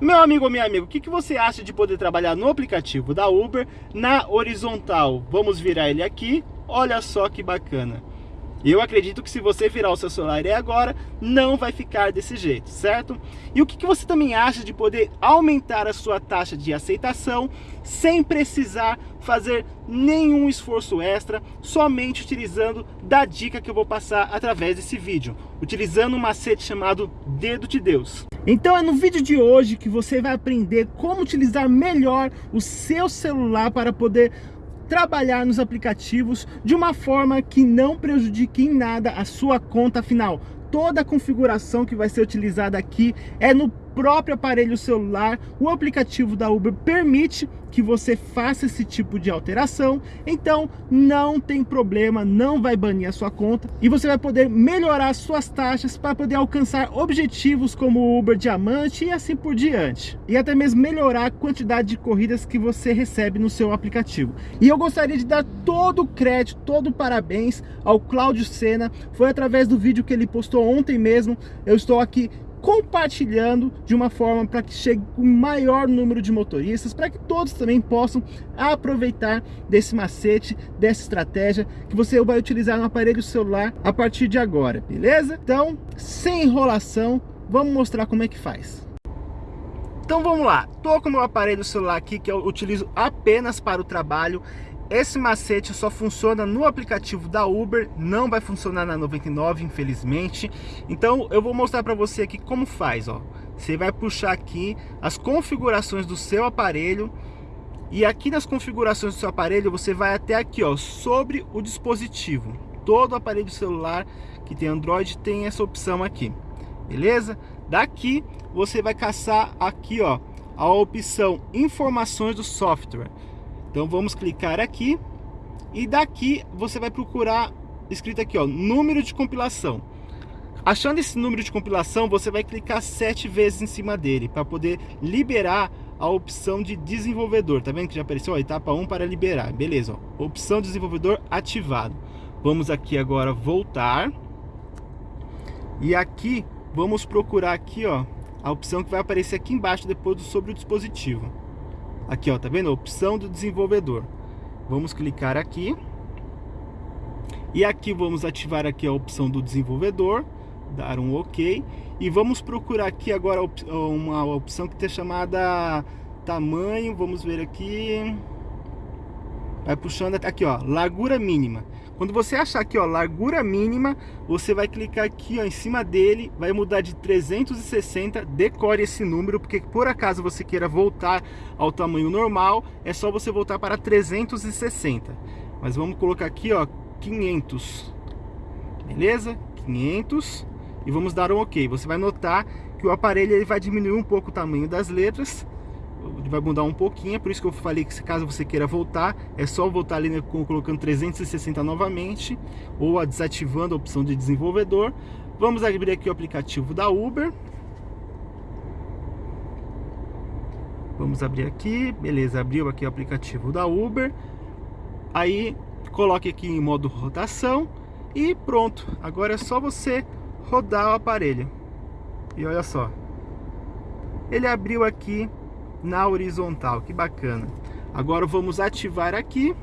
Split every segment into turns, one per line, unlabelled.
Meu amigo ou minha amiga, o que, que você acha de poder trabalhar no aplicativo da Uber na horizontal? Vamos virar ele aqui, olha só que bacana. Eu acredito que se você virar o seu celular e agora, não vai ficar desse jeito, certo? E o que, que você também acha de poder aumentar a sua taxa de aceitação sem precisar fazer nenhum esforço extra, somente utilizando da dica que eu vou passar através desse vídeo, utilizando um macete chamado Dedo de Deus. Então é no vídeo de hoje que você vai aprender como utilizar melhor o seu celular para poder trabalhar nos aplicativos de uma forma que não prejudique em nada a sua conta final. Toda a configuração que vai ser utilizada aqui é no próprio aparelho celular, o aplicativo da Uber permite que você faça esse tipo de alteração, então não tem problema, não vai banir a sua conta e você vai poder melhorar suas taxas para poder alcançar objetivos como o Uber Diamante e assim por diante. E até mesmo melhorar a quantidade de corridas que você recebe no seu aplicativo. E eu gostaria de dar todo o crédito, todo o parabéns ao Cláudio Sena, foi através do vídeo que ele postou ontem mesmo, eu estou aqui compartilhando de uma forma para que chegue o maior número de motoristas, para que todos também possam aproveitar desse macete, dessa estratégia que você vai utilizar no aparelho celular a partir de agora, beleza? Então, sem enrolação, vamos mostrar como é que faz. Então vamos lá, tô com o meu aparelho celular aqui que eu utilizo apenas para o trabalho esse macete só funciona no aplicativo da Uber, não vai funcionar na 99, infelizmente. Então eu vou mostrar para você aqui como faz, ó. Você vai puxar aqui as configurações do seu aparelho e aqui nas configurações do seu aparelho você vai até aqui, ó, sobre o dispositivo. Todo aparelho celular que tem Android tem essa opção aqui, beleza? Daqui você vai caçar aqui, ó, a opção informações do software. Então vamos clicar aqui e daqui você vai procurar escrito aqui, ó, número de compilação. Achando esse número de compilação, você vai clicar sete vezes em cima dele para poder liberar a opção de desenvolvedor. Tá vendo que já apareceu? Ó, etapa 1 para liberar. Beleza, ó, opção desenvolvedor ativado. Vamos aqui agora voltar. E aqui vamos procurar aqui, ó, a opção que vai aparecer aqui embaixo depois do sobre o dispositivo. Aqui, ó, tá vendo? Opção do desenvolvedor. Vamos clicar aqui. E aqui vamos ativar aqui a opção do desenvolvedor, dar um OK. E vamos procurar aqui agora uma opção que está chamada tamanho, vamos ver aqui. Vai puxando aqui, ó, largura mínima. Quando você achar aqui, ó, largura mínima, você vai clicar aqui, ó, em cima dele, vai mudar de 360, decore esse número, porque por acaso você queira voltar ao tamanho normal, é só você voltar para 360. Mas vamos colocar aqui, ó, 500. Beleza? 500 e vamos dar um OK. Você vai notar que o aparelho ele vai diminuir um pouco o tamanho das letras vai mudar um pouquinho, é por isso que eu falei que se caso você queira voltar, é só voltar ali né, colocando 360 novamente, ou desativando a opção de desenvolvedor. Vamos abrir aqui o aplicativo da Uber. Vamos abrir aqui, beleza, abriu aqui o aplicativo da Uber. Aí, coloque aqui em modo rotação e pronto. Agora é só você rodar o aparelho. E olha só, ele abriu aqui na horizontal, que bacana. Agora vamos ativar aqui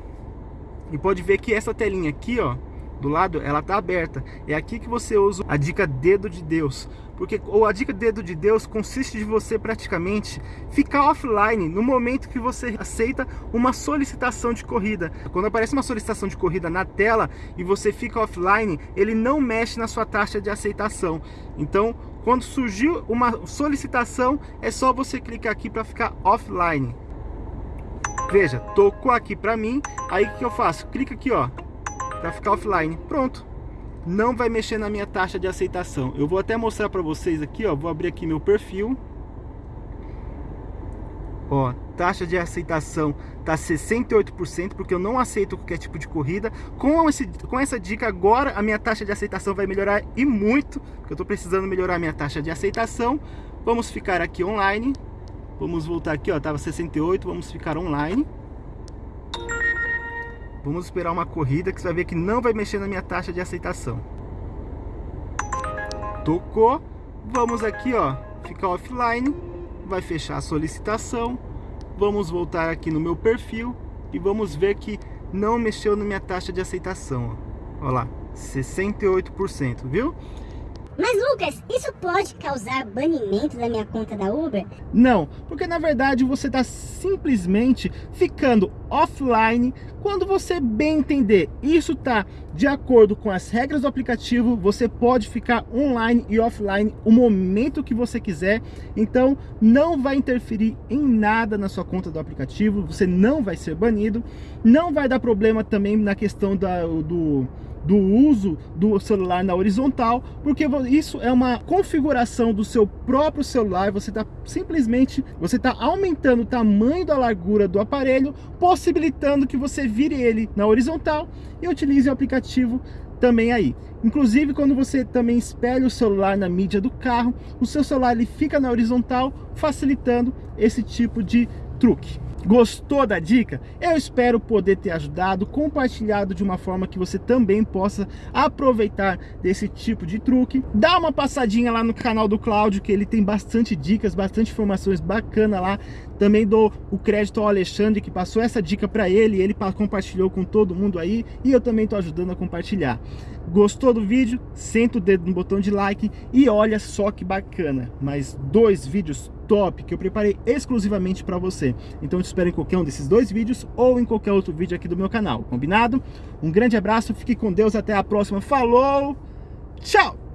e pode ver que essa telinha aqui, ó, do lado, ela tá aberta. É aqui que você usa a dica dedo de Deus. Porque ou a dica dedo de Deus consiste de você praticamente ficar offline no momento que você aceita uma solicitação de corrida. Quando aparece uma solicitação de corrida na tela e você fica offline, ele não mexe na sua taxa de aceitação. Então, quando surgiu uma solicitação, é só você clicar aqui para ficar offline. Veja, tocou aqui para mim, aí o que eu faço? Clica aqui, ó, para ficar offline. Pronto. Não vai mexer na minha taxa de aceitação. Eu vou até mostrar para vocês aqui, ó, vou abrir aqui meu perfil. Ó, taxa de aceitação tá 68%, porque eu não aceito qualquer tipo de corrida. Com, esse, com essa dica agora, a minha taxa de aceitação vai melhorar e muito, porque eu tô precisando melhorar a minha taxa de aceitação. Vamos ficar aqui online. Vamos voltar aqui, ó, tava 68, vamos ficar online. Vamos esperar uma corrida que você vai ver que não vai mexer na minha taxa de aceitação. Tocou. Vamos aqui, ó, ficar offline vai fechar a solicitação, vamos voltar aqui no meu perfil e vamos ver que não mexeu na minha taxa de aceitação. Olha lá, 68%, viu?
Mas Lucas, isso pode causar banimento da minha conta da Uber?
Não, porque na verdade você está simplesmente ficando offline quando você bem entender. Isso está de acordo com as regras do aplicativo, você pode ficar online e offline o momento que você quiser, então não vai interferir em nada na sua conta do aplicativo, você não vai ser banido, não vai dar problema também na questão da, do do uso do celular na horizontal, porque isso é uma configuração do seu próprio celular, você está simplesmente, você está aumentando o tamanho da largura do aparelho, possibilitando que você vire ele na horizontal e utilize o aplicativo também aí. Inclusive, quando você também espelha o celular na mídia do carro, o seu celular ele fica na horizontal, facilitando esse tipo de truque. Gostou da dica? Eu espero poder ter ajudado, compartilhado de uma forma que você também possa aproveitar desse tipo de truque. Dá uma passadinha lá no canal do Cláudio, que ele tem bastante dicas, bastante informações bacanas lá. Também dou o crédito ao Alexandre, que passou essa dica para ele, ele compartilhou com todo mundo aí, e eu também estou ajudando a compartilhar. Gostou do vídeo? Senta o dedo no botão de like e olha só que bacana, mais dois vídeos top que eu preparei exclusivamente para você. Então te espero em qualquer um desses dois vídeos ou em qualquer outro vídeo aqui do meu canal, combinado? Um grande abraço, fique com Deus, até a próxima, falou, tchau!